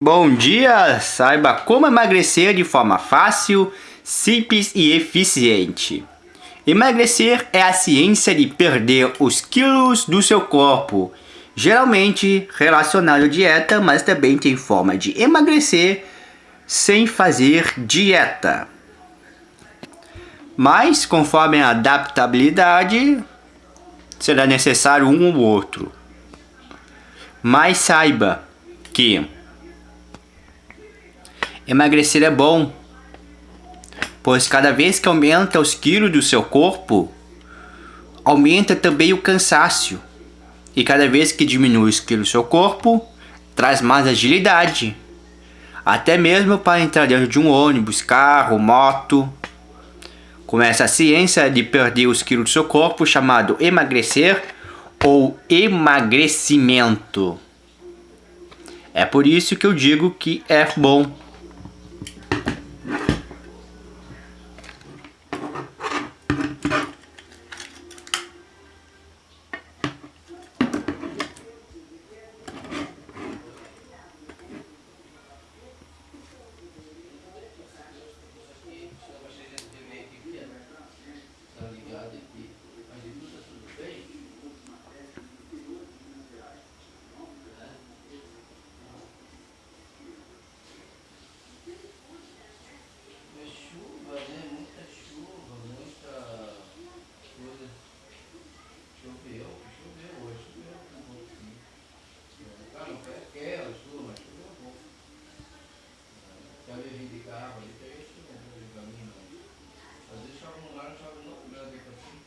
Bom dia! Saiba como emagrecer de forma fácil, simples e eficiente. Emagrecer é a ciência de perder os quilos do seu corpo, geralmente relacionado à dieta, mas também tem forma de emagrecer sem fazer dieta. Mas, conforme a adaptabilidade, será necessário um ou outro. Mas saiba que Emagrecer é bom, pois cada vez que aumenta os quilos do seu corpo, aumenta também o cansaço. E cada vez que diminui os quilos do seu corpo, traz mais agilidade. Até mesmo para entrar dentro de um ônibus, carro, moto. Com essa ciência de perder os quilos do seu corpo, chamado emagrecer ou emagrecimento. É por isso que eu digo que é bom quer as duas, eu vou. Já reivindicava de texto, não vou de caminho. Às vezes, só um lugar, só um lugar, depois assim.